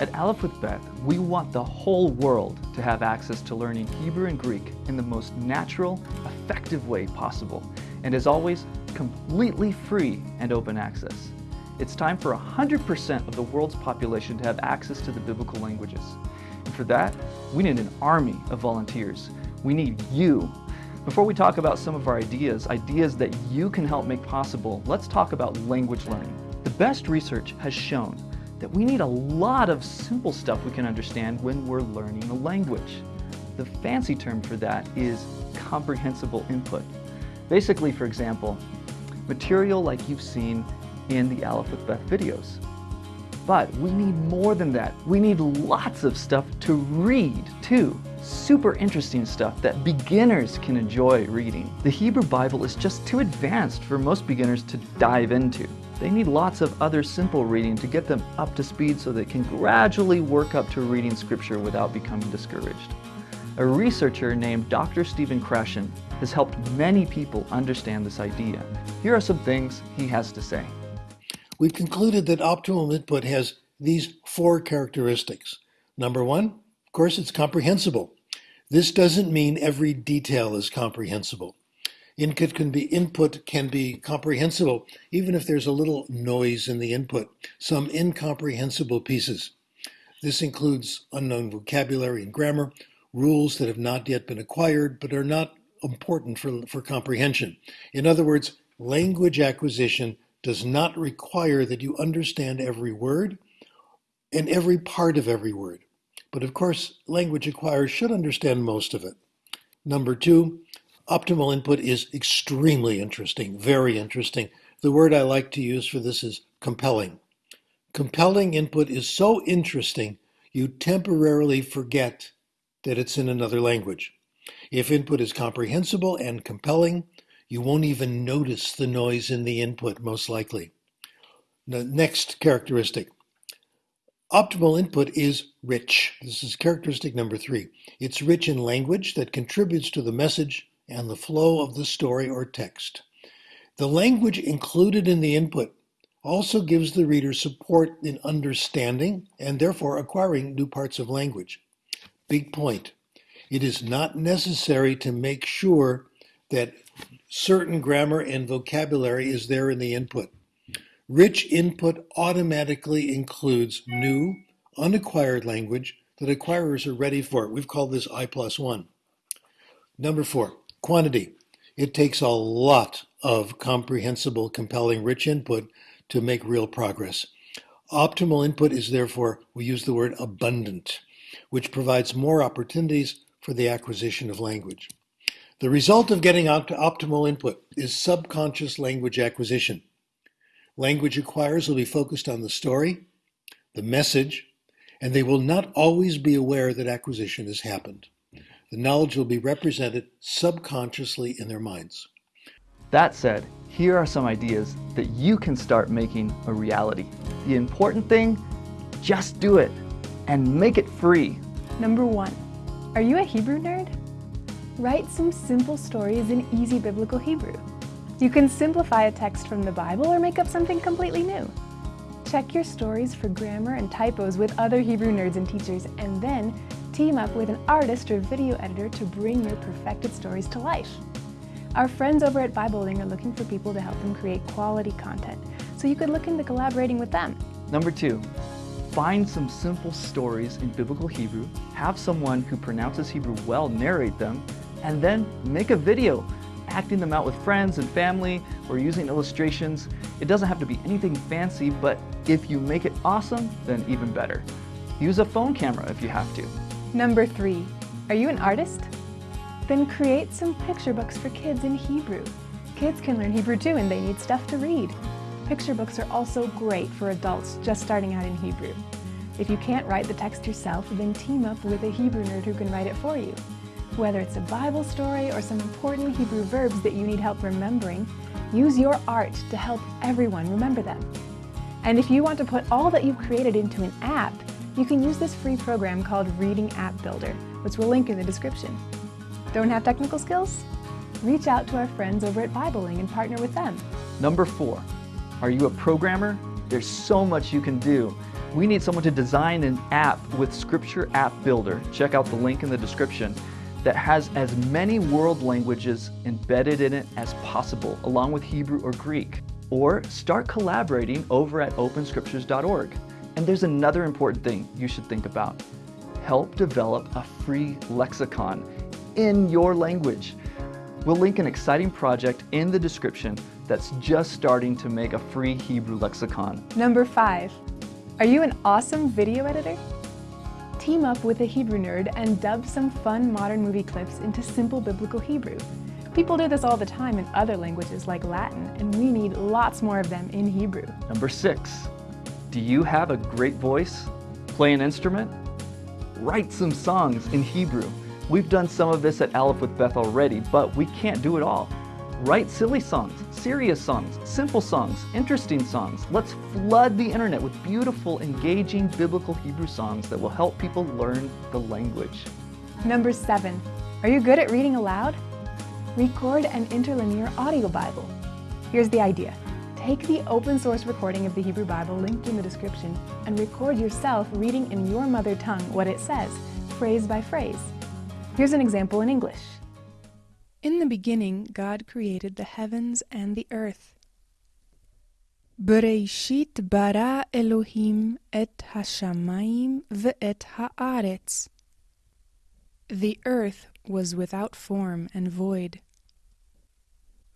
At Aleph with Beth, we want the whole world to have access to learning Hebrew and Greek in the most natural, effective way possible, and as always, completely free and open access. It's time for 100% of the world's population to have access to the biblical languages. And for that, we need an army of volunteers. We need you. Before we talk about some of our ideas, ideas that you can help make possible, let's talk about language learning. The best research has shown that we need a lot of simple stuff we can understand when we're learning a language. The fancy term for that is comprehensible input. Basically, for example, material like you've seen in the Aleph with Beth videos. But we need more than that. We need lots of stuff to read too. Super interesting stuff that beginners can enjoy reading. The Hebrew Bible is just too advanced for most beginners to dive into. They need lots of other simple reading to get them up to speed so they can gradually work up to reading scripture without becoming discouraged. A researcher named Dr. Stephen Krashen has helped many people understand this idea. Here are some things he has to say. We concluded that optimal input has these four characteristics. Number one, of course, it's comprehensible. This doesn't mean every detail is comprehensible. Input can be input can be comprehensible even if there's a little noise in the input, some incomprehensible pieces. This includes unknown vocabulary and grammar, rules that have not yet been acquired but are not important for, for comprehension. In other words, language acquisition does not require that you understand every word and every part of every word. But of course, language acquirers should understand most of it. Number two, Optimal input is extremely interesting, very interesting. The word I like to use for this is compelling. Compelling input is so interesting, you temporarily forget that it's in another language. If input is comprehensible and compelling, you won't even notice the noise in the input, most likely. The next characteristic. Optimal input is rich. This is characteristic number three. It's rich in language that contributes to the message and the flow of the story or text. The language included in the input also gives the reader support in understanding and therefore acquiring new parts of language. Big point. It is not necessary to make sure that certain grammar and vocabulary is there in the input. Rich input automatically includes new, unacquired language that acquirers are ready for. We've called this I plus one. Number four, Quantity. It takes a lot of comprehensible, compelling, rich input to make real progress. Optimal input is therefore, we use the word abundant, which provides more opportunities for the acquisition of language. The result of getting opt optimal input is subconscious language acquisition. Language acquirers will be focused on the story, the message, and they will not always be aware that acquisition has happened the knowledge will be represented subconsciously in their minds. That said, here are some ideas that you can start making a reality. The important thing, just do it and make it free. Number one, are you a Hebrew nerd? Write some simple stories in easy biblical Hebrew. You can simplify a text from the Bible or make up something completely new. Check your stories for grammar and typos with other Hebrew nerds and teachers, and then team up with an artist or video editor to bring your perfected stories to life. Our friends over at Biblingo are looking for people to help them create quality content, so you could look into collaborating with them. Number two, find some simple stories in Biblical Hebrew, have someone who pronounces Hebrew well narrate them, and then make a video acting them out with friends and family or using illustrations. It doesn't have to be anything fancy, but if you make it awesome, then even better. Use a phone camera if you have to. Number three, are you an artist? Then create some picture books for kids in Hebrew. Kids can learn Hebrew too and they need stuff to read. Picture books are also great for adults just starting out in Hebrew. If you can't write the text yourself, then team up with a Hebrew nerd who can write it for you. Whether it's a Bible story or some important Hebrew verbs that you need help remembering, use your art to help everyone remember them. And if you want to put all that you've created into an app, you can use this free program called Reading App Builder, which we'll link in the description. Don't have technical skills? Reach out to our friends over at Biblingo and partner with them. Number four, are you a programmer? There's so much you can do. We need someone to design an app with Scripture App Builder. Check out the link in the description that has as many world languages embedded in it as possible, along with Hebrew or Greek. Or start collaborating over at openscriptures.org. And there's another important thing you should think about. Help develop a free lexicon in your language. We'll link an exciting project in the description that's just starting to make a free Hebrew lexicon. Number five, are you an awesome video editor? Team up with a Hebrew nerd and dub some fun modern movie clips into simple biblical Hebrew. People do this all the time in other languages like Latin, and we need lots more of them in Hebrew. Number six, do you have a great voice? Play an instrument? Write some songs in Hebrew. We've done some of this at Aleph with Beth already, but we can't do it all. Write silly songs, serious songs, simple songs, interesting songs. Let's flood the internet with beautiful, engaging biblical Hebrew songs that will help people learn the language. Number seven, are you good at reading aloud? Record an interlinear audio Bible. Here's the idea. Take the open source recording of the Hebrew Bible linked in the description and record yourself reading in your mother tongue what it says, phrase by phrase. Here's an example in English. In the beginning, God created the heavens and the earth. Bereshit bara Elohim et hashamayim ve'et haaretz. The earth was without form and void.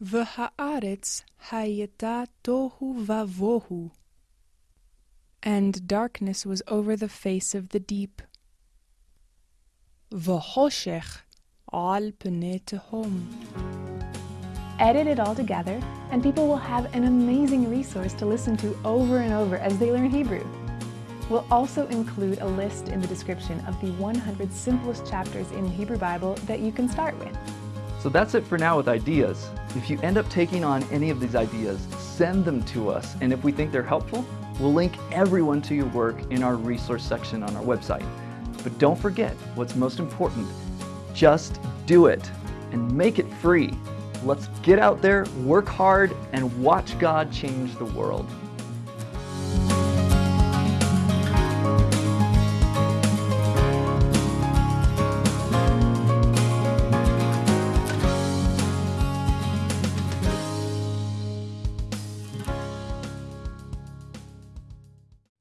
V'haaretz hayeta tohu vavohu. And darkness was over the face of the deep. V'hoshech al pnei. Edit it all together, and people will have an amazing resource to listen to over and over as they learn Hebrew. We'll also include a list in the description of the 100 simplest chapters in the Hebrew Bible that you can start with. So that's it for now with ideas. If you end up taking on any of these ideas, send them to us, and if we think they're helpful, we'll link everyone to your work in our resource section on our website. But don't forget what's most important. Just do it and make it free. Let's get out there, work hard, and watch God change the world.